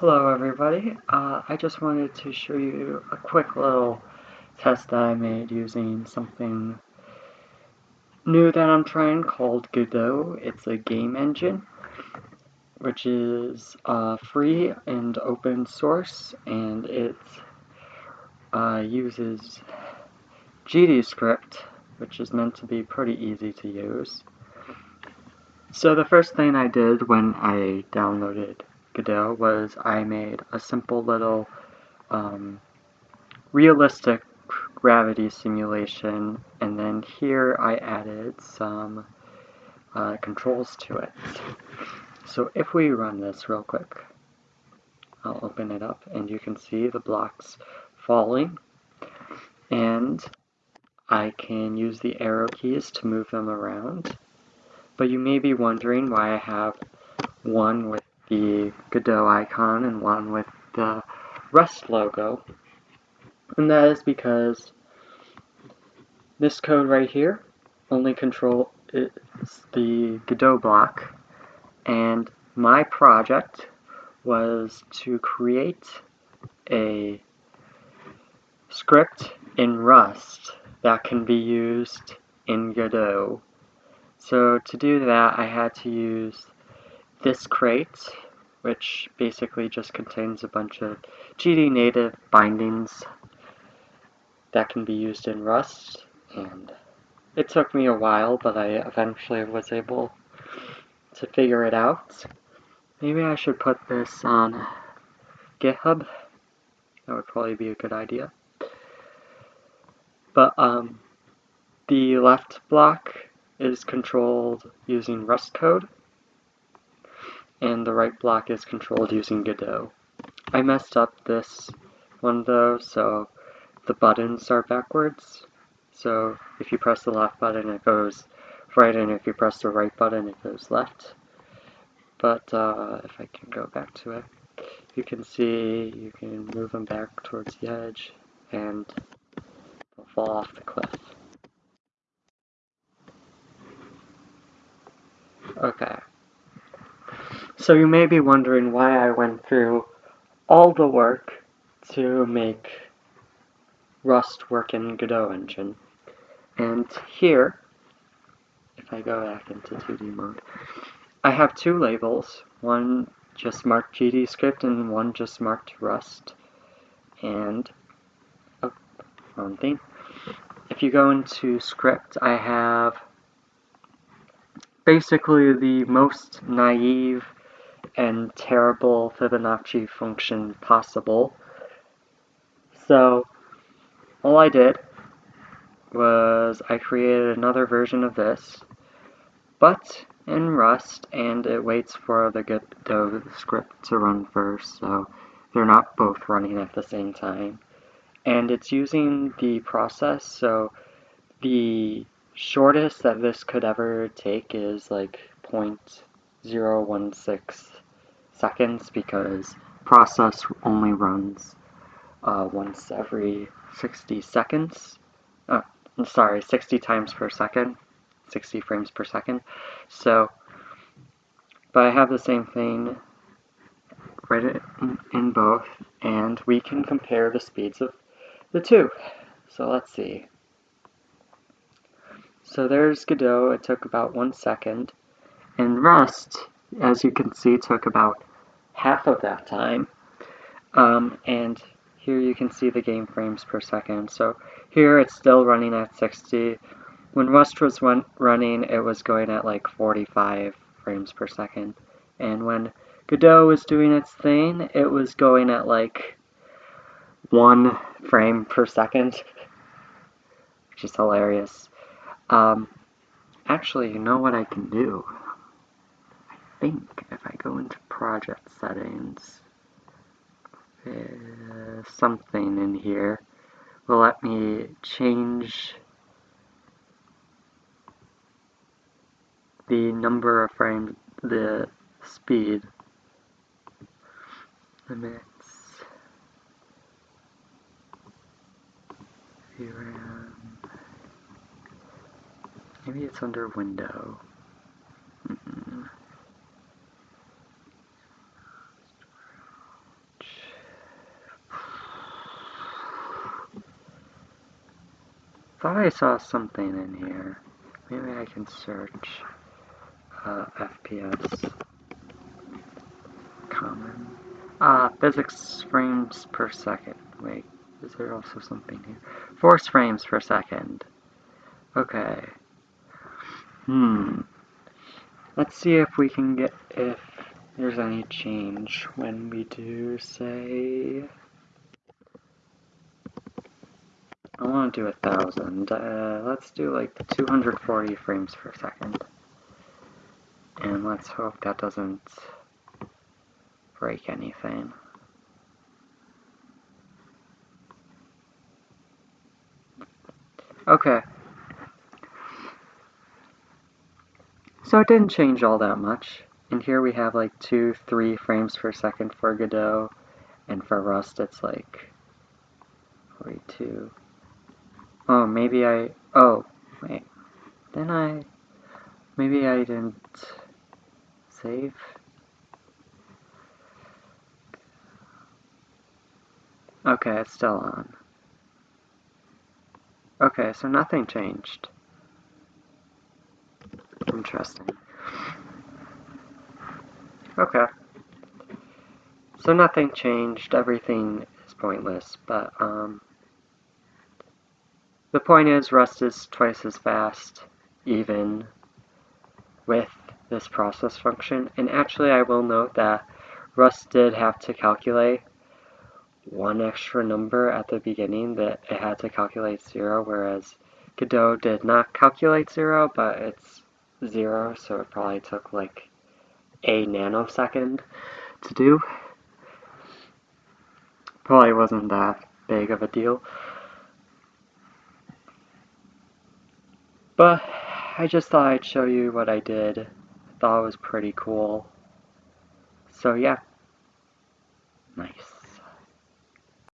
Hello everybody, uh, I just wanted to show you a quick little test that I made using something new that I'm trying called Godot. It's a game engine, which is uh, free and open source, and it uh, uses GDScript, which is meant to be pretty easy to use. So the first thing I did when I downloaded Was I made a simple little um, realistic gravity simulation and then here I added some uh, controls to it. So if we run this real quick, I'll open it up and you can see the blocks falling and I can use the arrow keys to move them around. But you may be wondering why I have one with the Godot icon and one with the Rust logo. And that is because this code right here only control is the Godot block and my project was to create a script in Rust that can be used in Godot. So to do that I had to use this crate, which basically just contains a bunch of GD native bindings that can be used in Rust, and it took me a while, but I eventually was able to figure it out. Maybe I should put this on GitHub. That would probably be a good idea. But um, the left block is controlled using Rust code, and the right block is controlled using Godot. I messed up this one though, so the buttons are backwards. So if you press the left button, it goes right, and if you press the right button, it goes left. But uh, if I can go back to it, you can see you can move them back towards the edge, and they'll fall off the cliff. Okay. So you may be wondering why I went through all the work to make Rust work in Godot engine. And here, if I go back into 2D mode, I have two labels, one just marked GDScript and one just marked Rust. And, oh, wrong thing. If you go into script, I have basically the most naive and terrible Fibonacci function possible. So all I did was I created another version of this, but in Rust, and it waits for the Godot script to run first, so they're not both running at the same time. And it's using the process, so the shortest that this could ever take is like 0.016 seconds because process only runs uh, once every 60 seconds. Oh, I'm sorry, 60 times per second, 60 frames per second. So, but I have the same thing right in, in both, and we can compare the speeds of the two. So let's see. So there's Godot, it took about one second, and Rust, as you can see, took about half of that time. Um, and here you can see the game frames per second. So here it's still running at 60. When Rust was run running, it was going at like 45 frames per second. And when Godot was doing its thing, it was going at like one frame per second, which is hilarious. Um, actually, you know what I can do? Think if I go into project settings, uh, something in here. Will let me change the number of frames, the speed limits, VRAM, maybe it's under window. Thought I saw something in here. Maybe I can search uh, FPS. Common. Ah, physics frames per second. Wait, is there also something here? Force frames per second. Okay. Hmm. Let's see if we can get, if there's any change when we do, say... I want to do a thousand. Uh, let's do like 240 frames per second. And let's hope that doesn't break anything. Okay. So it didn't change all that much. And here we have like 2, 3 frames per second for Godot. And for Rust it's like 42. Oh, maybe I... Oh, wait. Then I... Maybe I didn't save? Okay, it's still on. Okay, so nothing changed. Interesting. Okay. So nothing changed, everything is pointless, but, um... The point is, Rust is twice as fast, even with this process function. And actually, I will note that Rust did have to calculate one extra number at the beginning that it had to calculate zero, whereas Godot did not calculate zero, but it's zero, so it probably took like a nanosecond to do. Probably wasn't that big of a deal. But I just thought I'd show you what I did. I thought it was pretty cool. So yeah. Nice.